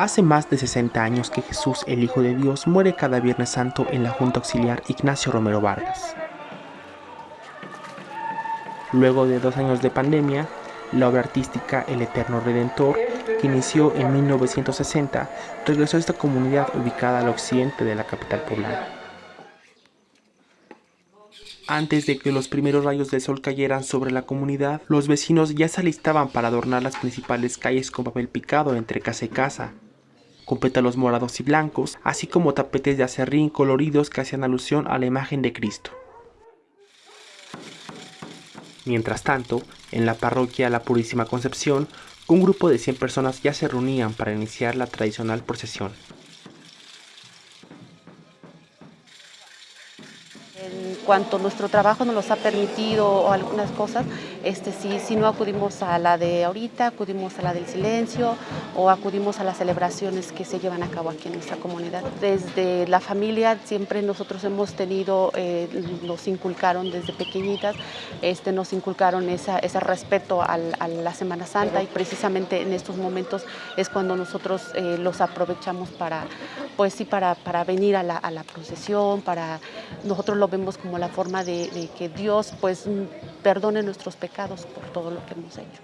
Hace más de 60 años que Jesús, el Hijo de Dios, muere cada Viernes Santo en la Junta Auxiliar Ignacio Romero Vargas. Luego de dos años de pandemia, la obra artística El Eterno Redentor, que inició en 1960, regresó a esta comunidad ubicada al occidente de la capital poblana. Antes de que los primeros rayos del sol cayeran sobre la comunidad, los vecinos ya se alistaban para adornar las principales calles con papel picado entre casa y casa, con pétalos morados y blancos, así como tapetes de acerrín coloridos que hacían alusión a la imagen de Cristo. Mientras tanto, en la parroquia La Purísima Concepción, un grupo de 100 personas ya se reunían para iniciar la tradicional procesión. cuanto nuestro trabajo nos los ha permitido algunas cosas, este, si, si no acudimos a la de ahorita, acudimos a la del silencio o acudimos a las celebraciones que se llevan a cabo aquí en nuestra comunidad. Desde la familia siempre nosotros hemos tenido, eh, nos inculcaron desde pequeñitas, este, nos inculcaron esa, ese respeto a la Semana Santa y precisamente en estos momentos es cuando nosotros eh, los aprovechamos para, pues sí, para, para venir a la, a la procesión, para, nosotros lo vemos como la forma de, que Dios pues perdone nuestros pecados por todo lo que hemos hecho.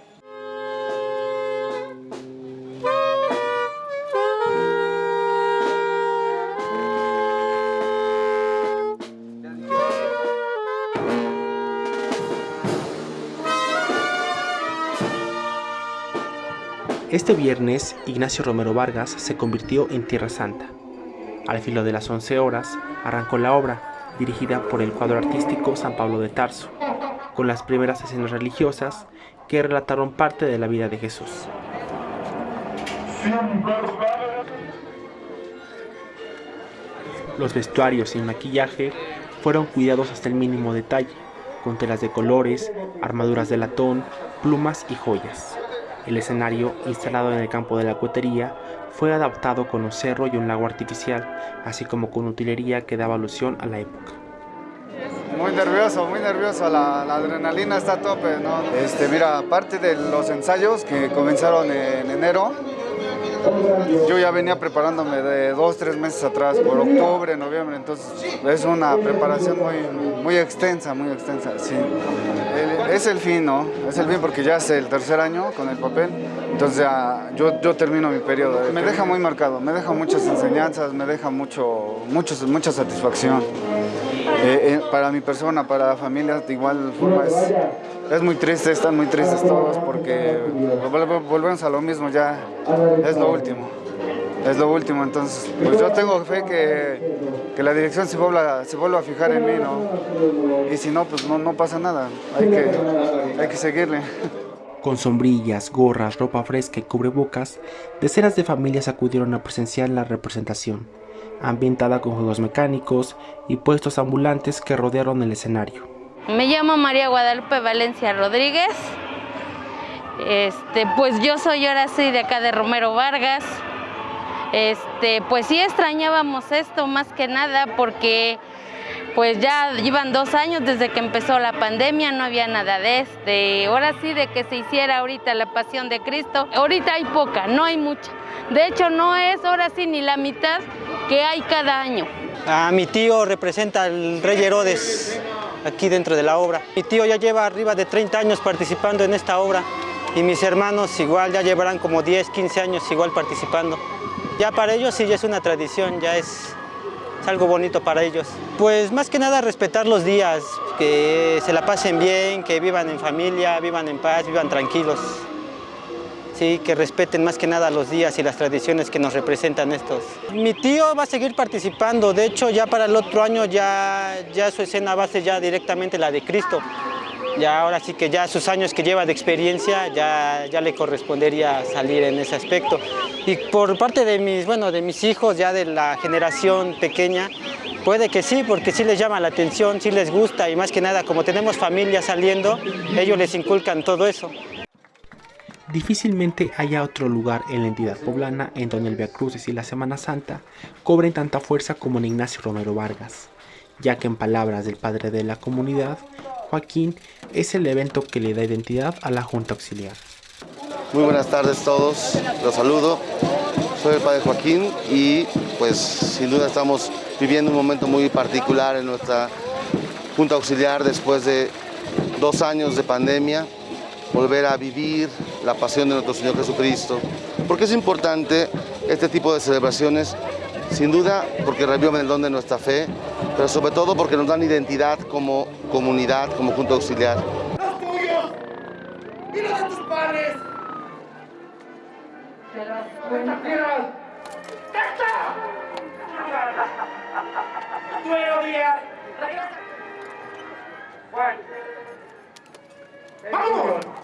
Este viernes, Ignacio Romero Vargas se convirtió en Tierra Santa. Al filo de las 11 horas, arrancó la obra, dirigida por el cuadro artístico San Pablo de Tarso, con las primeras escenas religiosas que relataron parte de la vida de Jesús. Los vestuarios y maquillaje fueron cuidados hasta el mínimo detalle, con telas de colores, armaduras de latón, plumas y joyas. El escenario, instalado en el campo de la cuetería, fue adaptado con un cerro y un lago artificial, así como con utilería que daba alusión a la época. Muy nervioso, muy nervioso, la, adrenalina está a tope, ¿no? Este, mira, aparte de los ensayos que comenzaron en enero, yo ya venía preparándome de dos, tres meses atrás, por octubre, noviembre, entonces es una preparación muy, muy extensa, muy extensa, sí. es el fin, ¿no? Es el fin porque ya es el tercer año con el papel, entonces ya yo, yo termino mi periodo. Me deja muy marcado, me deja muchas enseñanzas, me deja mucho, mucho mucha satisfacción. Eh, eh, para mi persona, para la familia, de igual forma es, muy triste, están muy tristes todos porque volvemos a lo mismo, ya es lo último. Es lo último, entonces pues yo tengo fe que, que la dirección se vuelva, se vuelva a fijar en mí, ¿no? Y si no, pues no, no pasa nada, hay que, hay que seguirle. Con sombrillas, gorras, ropa fresca y cubrebocas, decenas de familias acudieron a presenciar la representación, ambientada con juegos mecánicos y puestos ambulantes que rodearon el escenario. Me llamo María Guadalupe Valencia Rodríguez. Este, pues yo soy ahora sí de acá de Romero Vargas. Este, pues sí extrañábamos esto más que nada porque pues ya llevan dos años desde que empezó la pandemia, no había nada de este. Ahora sí de que se hiciera ahorita la pasión de Cristo. Ahorita hay poca, no hay mucha. De hecho no es ahora sí ni la mitad que hay cada año. A mi tío representa al rey Herodes aquí dentro de la obra. Mi tío ya lleva arriba de 30 años participando en esta obra y mis hermanos igual ya llevarán como 10, 15 años igual participando. Ya para ellos sí ya es una tradición, ya es algo bonito para ellos. Pues más que nada respetar los días, que se la pasen bien, que vivan en familia, vivan en paz, vivan tranquilos. Sí, que respeten más que nada los días y las tradiciones que nos representan estos. Mi tío va a seguir participando, de hecho ya para el otro año ya, ya su escena va a ser ya directamente la de Cristo. Ya ahora sí que ya sus años que lleva de experiencia ya, ya le correspondería salir en ese aspecto. Y por parte de mis, bueno, de mis hijos ya de la generación pequeña, puede que sí, porque sí les llama la atención, sí les gusta y más que nada como tenemos familia saliendo, ellos les inculcan todo eso. Difícilmente haya otro lugar en la entidad poblana en donde el Via Crucis y la Semana Santa cobren tanta fuerza como en Ignacio Romero Vargas, ya que en palabras del padre de la comunidad, Joaquín es el evento que le da identidad a la Junta Auxiliar. Muy buenas tardes a todos, los saludo. soy el padre Joaquín y pues sin duda estamos viviendo un momento muy particular en nuestra Junta Auxiliar después de dos años de pandemia, volver a vivir la pasión de nuestro Señor Jesucristo. Porque es importante este tipo de celebraciones, sin duda porque reviven el don de nuestra fe, pero sobre todo porque nos dan identidad como comunidad, como Junta Auxiliar. ¡Los tuyos! ¡Y los de tus padres! ¡Juan! ¡Vamos!